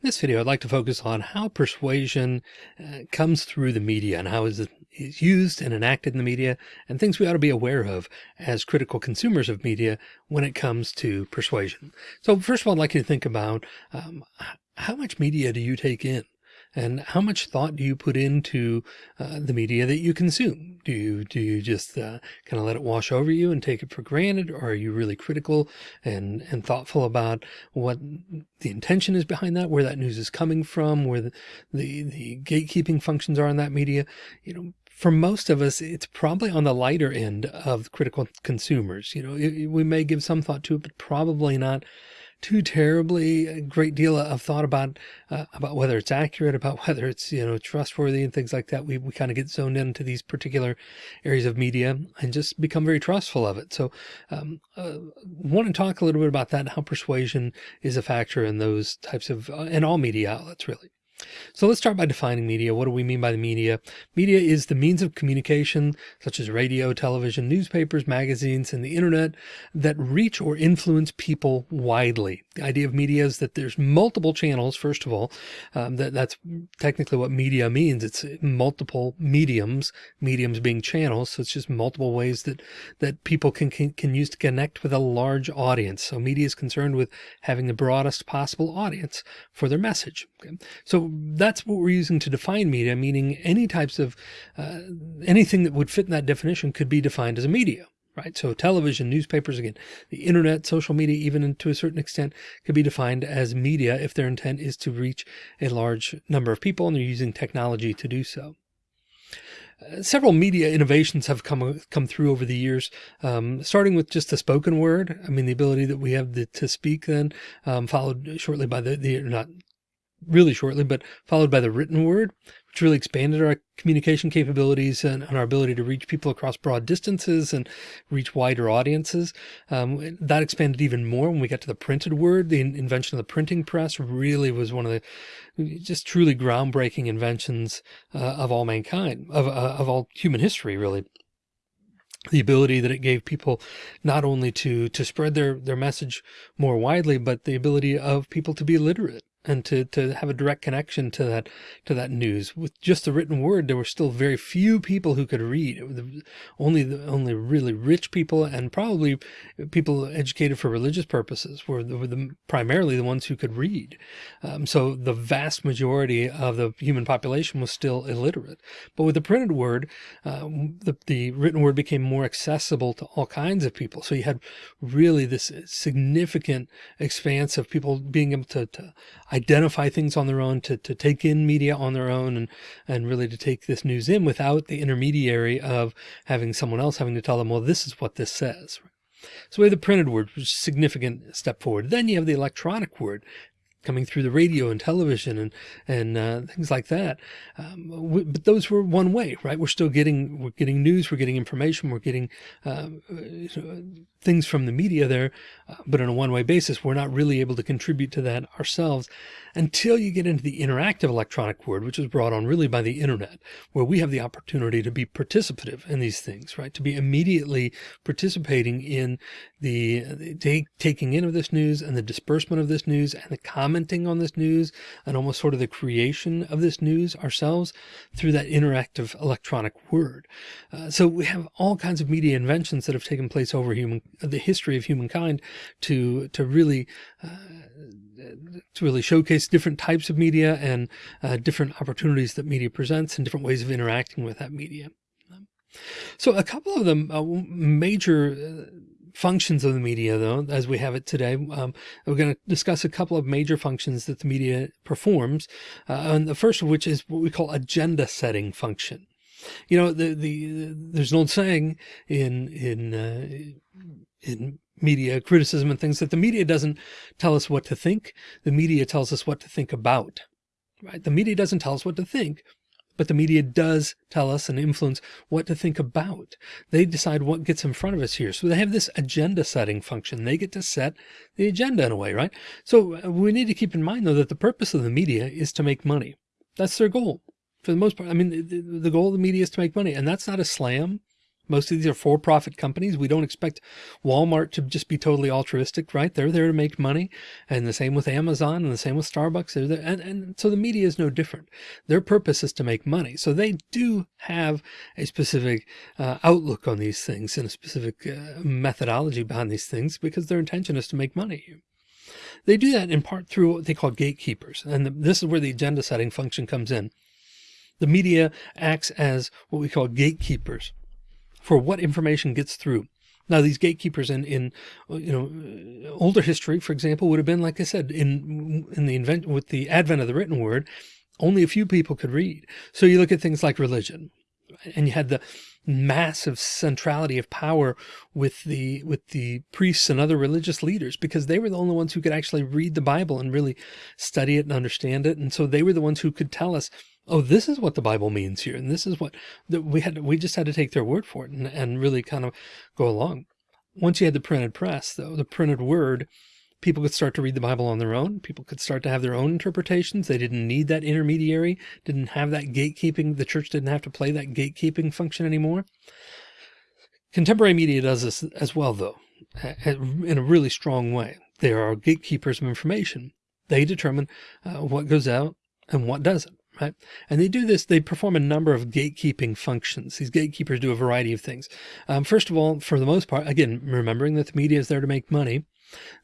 In this video, I'd like to focus on how persuasion uh, comes through the media and how is it is used and enacted in the media and things we ought to be aware of as critical consumers of media when it comes to persuasion. So first of all, I'd like you to think about um, how much media do you take in? And how much thought do you put into uh, the media that you consume? Do you do you just uh, kind of let it wash over you and take it for granted, or are you really critical and and thoughtful about what the intention is behind that, where that news is coming from, where the the, the gatekeeping functions are in that media? You know, for most of us, it's probably on the lighter end of critical consumers. You know, it, we may give some thought to it, but probably not too terribly a great deal of thought about uh, about whether it's accurate, about whether it's you know trustworthy and things like that. We we kind of get zoned into these particular areas of media and just become very trustful of it. So, um, uh, want to talk a little bit about that and how persuasion is a factor in those types of uh, in all media outlets, really. So let's start by defining media. What do we mean by the media? Media is the means of communication such as radio, television, newspapers, magazines, and the internet that reach or influence people widely. The idea of media is that there's multiple channels. First of all, um, that that's technically what media means. It's multiple mediums, mediums being channels. So it's just multiple ways that, that people can, can, can use to connect with a large audience. So media is concerned with having the broadest possible audience for their message. Okay? So that's what we're using to define media, meaning any types of uh, anything that would fit in that definition could be defined as a media right? So television, newspapers, again, the internet, social media, even to a certain extent could be defined as media if their intent is to reach a large number of people and they're using technology to do so. Uh, several media innovations have come come through over the years, um, starting with just the spoken word. I mean, the ability that we have the, to speak then, um, followed shortly by the, the not really shortly, but followed by the written word, which really expanded our communication capabilities and, and our ability to reach people across broad distances and reach wider audiences. Um, that expanded even more when we got to the printed word. The invention of the printing press really was one of the just truly groundbreaking inventions uh, of all mankind, of, uh, of all human history, really the ability that it gave people not only to to spread their their message more widely but the ability of people to be literate and to, to have a direct connection to that, to that news with just the written word. There were still very few people who could read only the, only really rich people and probably people educated for religious purposes were the, were the primarily the ones who could read. Um, so the vast majority of the human population was still illiterate, but with the printed word, uh, the, the written word became more accessible to all kinds of people. So you had really this significant expanse of people being able to, to identify things on their own, to, to take in media on their own and, and really to take this news in without the intermediary of having someone else having to tell them, well, this is what this says. So we have the printed word, which is a significant step forward. Then you have the electronic word coming through the radio and television and and uh, things like that. Um, we, but those were one way, right? We're still getting we're getting news, we're getting information, we're getting uh, things from the media there, uh, but on a one way basis, we're not really able to contribute to that ourselves until you get into the interactive electronic word, which is brought on really by the internet, where we have the opportunity to be participative in these things, right? To be immediately participating in the, the take, taking in of this news and the disbursement of this news and the commenting on this news and almost sort of the creation of this news ourselves through that interactive electronic word. Uh, so we have all kinds of media inventions that have taken place over human the history of humankind to to really uh, to really showcase different types of media and uh, different opportunities that media presents and different ways of interacting with that media. So a couple of the uh, major uh, functions of the media, though, as we have it today, um, we're going to discuss a couple of major functions that the media performs. Uh, and the first of which is what we call agenda setting function. You know, the, the, there's an old saying in, in, uh, in media criticism and things that the media doesn't tell us what to think. The media tells us what to think about, right? The media doesn't tell us what to think, but the media does tell us and influence what to think about. They decide what gets in front of us here. So they have this agenda setting function. They get to set the agenda in a way, right? So uh, we need to keep in mind though, that the purpose of the media is to make money. That's their goal for the most part. I mean, the, the goal of the media is to make money and that's not a slam Most of these are for-profit companies. We don't expect Walmart to just be totally altruistic, right? They're there to make money. And the same with Amazon and the same with Starbucks. And, and so the media is no different. Their purpose is to make money. So they do have a specific uh, outlook on these things and a specific uh, methodology behind these things because their intention is to make money. They do that in part through what they call gatekeepers. And the, this is where the agenda setting function comes in. The media acts as what we call gatekeepers for what information gets through. Now, these gatekeepers in, in, you know, uh, older history, for example, would have been, like I said, in, in the invent with the advent of the written word, only a few people could read. So you look at things like religion and you had the massive centrality of power with the, with the priests and other religious leaders, because they were the only ones who could actually read the Bible and really study it and understand it. And so they were the ones who could tell us oh, this is what the Bible means here. And this is what we had, we just had to take their word for it and, and really kind of go along. Once you had the printed press, though, the printed word, people could start to read the Bible on their own. People could start to have their own interpretations. They didn't need that intermediary, didn't have that gatekeeping. The church didn't have to play that gatekeeping function anymore. Contemporary media does this as well, though, in a really strong way. There are gatekeepers of information. They determine uh, what goes out and what doesn't right? And they do this, they perform a number of gatekeeping functions. These gatekeepers do a variety of things. Um, first of all, for the most part, again, remembering that the media is there to make money,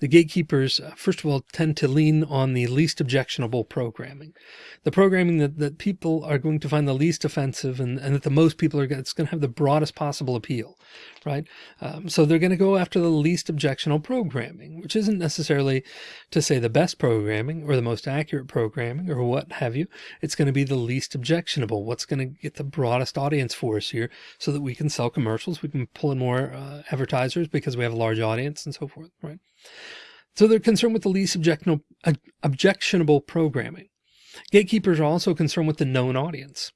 the gatekeepers, uh, first of all, tend to lean on the least objectionable programming, the programming that, that people are going to find the least offensive and, and that the most people are, it's going to have the broadest possible appeal, right? Um, so they're going to go after the least objectionable programming, which isn't necessarily to say the best programming or the most accurate programming or what have you. It's going to be the least objectionable. What's going to get the broadest audience for us here so that we can sell commercials. We can pull in more uh, advertisers because we have a large audience and so forth, right? So they're concerned with the least objectionable, programming. Gatekeepers are also concerned with the known audience.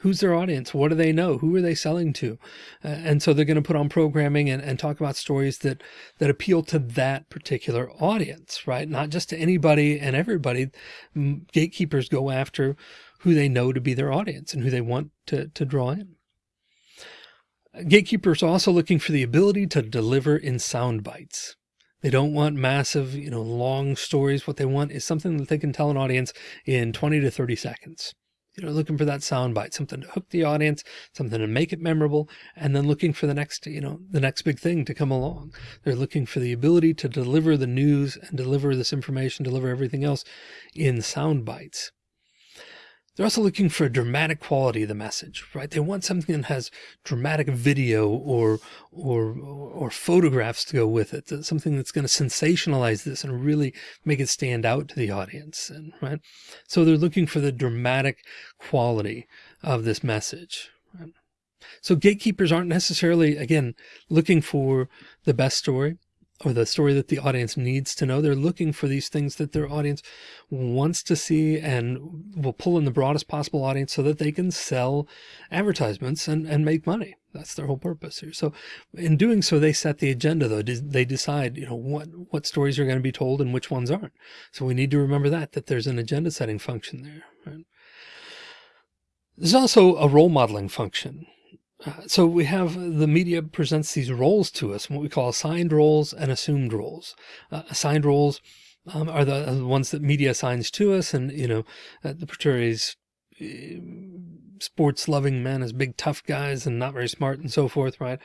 Who's their audience? What do they know? Who are they selling to? Uh, and so they're going to put on programming and, and talk about stories that, that appeal to that particular audience, right? Not just to anybody and everybody. Gatekeepers go after who they know to be their audience and who they want to, to draw in. Gatekeepers are also looking for the ability to deliver in sound bites. They don't want massive, you know, long stories. What they want is something that they can tell an audience in 20 to 30 seconds. You know, looking for that soundbite, something to hook the audience, something to make it memorable, and then looking for the next, you know, the next big thing to come along. They're looking for the ability to deliver the news and deliver this information, deliver everything else in sound bites. They're also looking for a dramatic quality of the message, right? They want something that has dramatic video or, or, or photographs to go with it. Something that's going to sensationalize this and really make it stand out to the audience. And right. So they're looking for the dramatic quality of this message. Right? So gatekeepers aren't necessarily, again, looking for the best story or the story that the audience needs to know. They're looking for these things that their audience wants to see and will pull in the broadest possible audience so that they can sell advertisements and, and make money. That's their whole purpose here. So in doing so, they set the agenda though. They decide, you know, what, what stories are going to be told and which ones aren't. So we need to remember that, that there's an agenda setting function there. Right? There's also a role modeling function so we have the media presents these roles to us, what we call assigned roles and assumed roles. Uh, assigned roles um, are, the, the, ones that media assigns to us. And, you know, uh, the portrays uh, sports loving men as big, tough guys and not very smart and so forth. Right.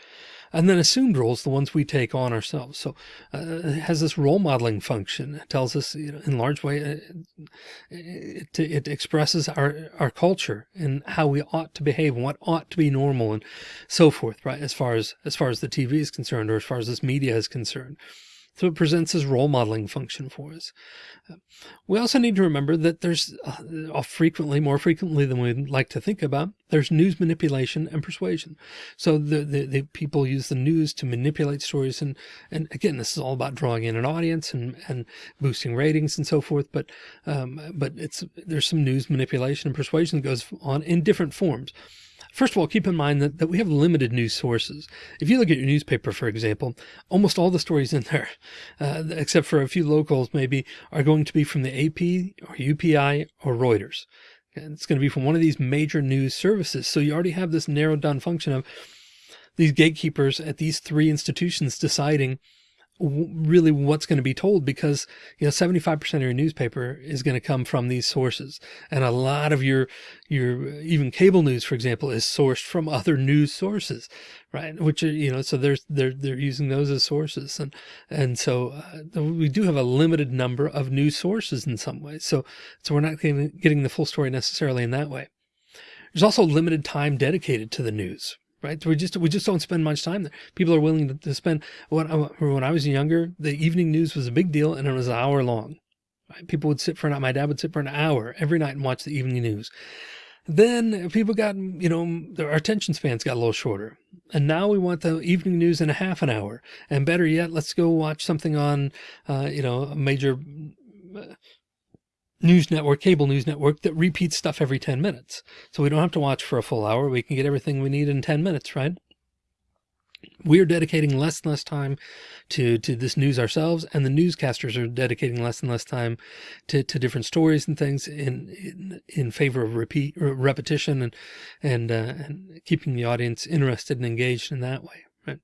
And then assumed roles, the ones we take on ourselves. So uh, it has this role modeling function. It tells us, you know, in large way, it, uh, it, it expresses our, our culture and how we ought to behave and what ought to be normal and so forth, right? As far as, as far as the TV is concerned, or as far as this media is concerned. So it presents this role modeling function for us. We also need to remember that there's uh, frequently, more frequently than we'd like to think about, there's news manipulation and persuasion. So the, the, the, people use the news to manipulate stories. And, and again, this is all about drawing in an audience and, and boosting ratings and so forth. But, um, but it's, there's some news manipulation and persuasion that goes on in different forms. First of all, keep in mind that, that we have limited news sources. If you look at your newspaper, for example, almost all the stories in there, uh, except for a few locals maybe, are going to be from the AP or UPI or Reuters. And it's going to be from one of these major news services. So you already have this narrowed down function of these gatekeepers at these three institutions deciding really what's going to be told because you know 75% of your newspaper is going to come from these sources. And a lot of your your even cable news for example is sourced from other news sources right? Which are you know so there's they're they're using those as sources. And and so uh, we do have a limited number of news sources in some ways. So so we're not getting, getting the full story necessarily in that way. There's also limited time dedicated to the news right? We just we just don't spend much time there. People are willing to, to spend. When I, when I was younger, the evening news was a big deal, and it was an hour long. Right? People would sit for an. hour. My dad would sit for an hour every night and watch the evening news. Then people got, you know, our attention spans got a little shorter. And now we want the evening news in a half an hour. And better yet, let's go watch something on, uh, you know, a major news network, cable news network that repeats stuff every 10 minutes. So we don't have to watch for a full hour. We can get everything we need in 10 minutes, right? We're dedicating less and less time to, to this news ourselves, and the newscasters are dedicating less and less time to, to different stories and things in, in, in favor of repeat repetition and, and, uh, and keeping the audience interested and engaged in that way, right?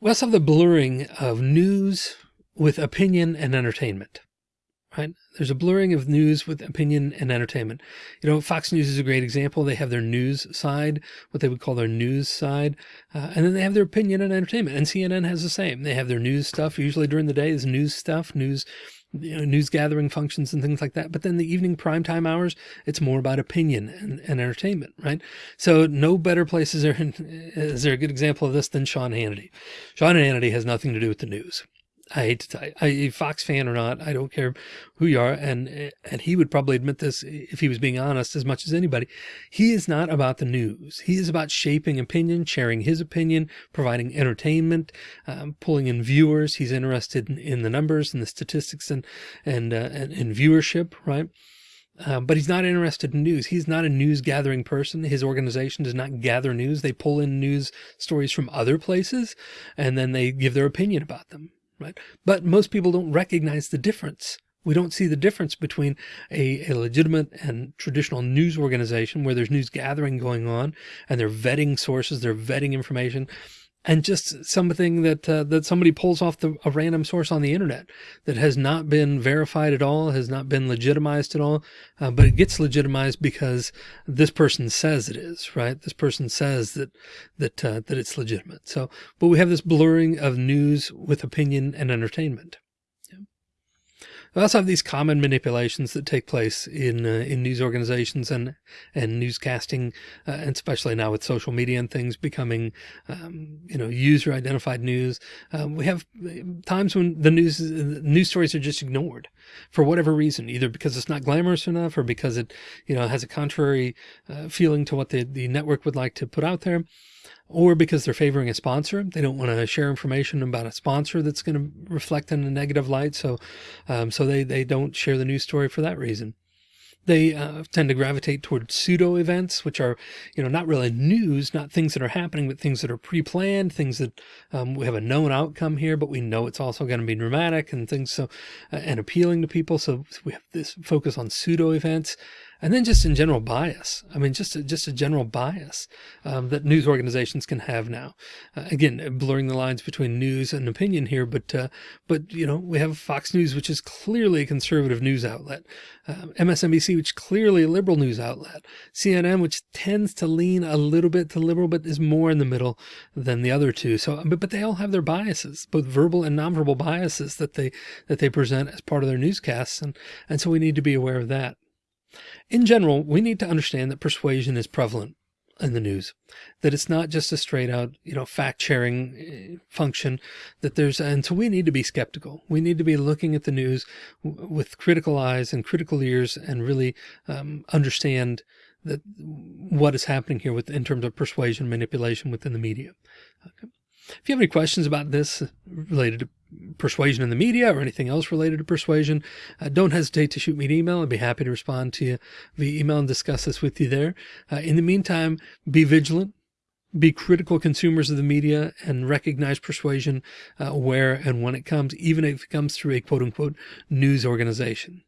We also have the blurring of news with opinion and entertainment right? There's a blurring of news with opinion and entertainment. You know, Fox News is a great example. They have their news side, what they would call their news side. Uh, and then they have their opinion and entertainment. And CNN has the same. They have their news stuff. Usually during the day is news stuff, news, you know, news gathering functions and things like that. But then the evening primetime hours, it's more about opinion and, and entertainment, right? So no better place is there, is there a good example of this than Sean Hannity. Sean Hannity has nothing to do with the news. I hate to tell you, Fox fan or not, I don't care who you are. And, and he would probably admit this if he was being honest as much as anybody. He is not about the news. He is about shaping opinion, sharing his opinion, providing entertainment, um, pulling in viewers. He's interested in, in, the numbers and the statistics and, and, uh, and, and viewership, right? Um, but he's not interested in news. He's not a news gathering person. His organization does not gather news. They pull in news stories from other places and then they give their opinion about them right? But most people don't recognize the difference. We don't see the difference between a, a, legitimate and traditional news organization where there's news gathering going on and they're vetting sources, they're vetting information and just something that uh, that somebody pulls off the, a random source on the internet that has not been verified at all, has not been legitimized at all, uh, but it gets legitimized because this person says it is, right? This person says that that uh, that it's legitimate. So, but we have this blurring of news with opinion and entertainment. We also have these common manipulations that take place in uh, in news organizations and and newscasting, uh, and especially now with social media and things becoming, um, you know, user identified news. Um, we have times when the news news stories are just ignored for whatever reason, either because it's not glamorous enough or because it, you know, has a contrary uh, feeling to what the the network would like to put out there or because they're favoring a sponsor. They don't want to share information about a sponsor that's going to reflect in a negative light. So, um, so they, they don't share the news story for that reason. They uh, tend to gravitate toward pseudo events, which are, you know, not really news, not things that are happening, but things that are pre-planned, things that um, we have a known outcome here, but we know it's also going to be dramatic and things so, uh, and appealing to people. So we have this focus on pseudo events and then just in general bias. I mean, just a, just a general bias um, that news organizations can have now. Uh, again, blurring the lines between news and opinion here, but uh, but you know we have Fox News, which is clearly a conservative news outlet, uh, MSNBC, which clearly a liberal news outlet, CNN, which tends to lean a little bit to liberal, but is more in the middle than the other two. So, but but they all have their biases, both verbal and nonverbal biases that they that they present as part of their newscasts, and and so we need to be aware of that. In general, we need to understand that persuasion is prevalent in the news, that it's not just a straight out, you know, fact sharing eh, function that there's, and so we need to be skeptical. We need to be looking at the news with critical eyes and critical ears and really um, understand that what is happening here with in terms of persuasion manipulation within the media. Okay. If you have any questions about this related to persuasion in the media or anything else related to persuasion, uh, don't hesitate to shoot me an email. I'd be happy to respond to you via email and discuss this with you there. Uh, in the meantime, be vigilant, be critical consumers of the media and recognize persuasion uh, where and when it comes, even if it comes through a quote unquote news organization.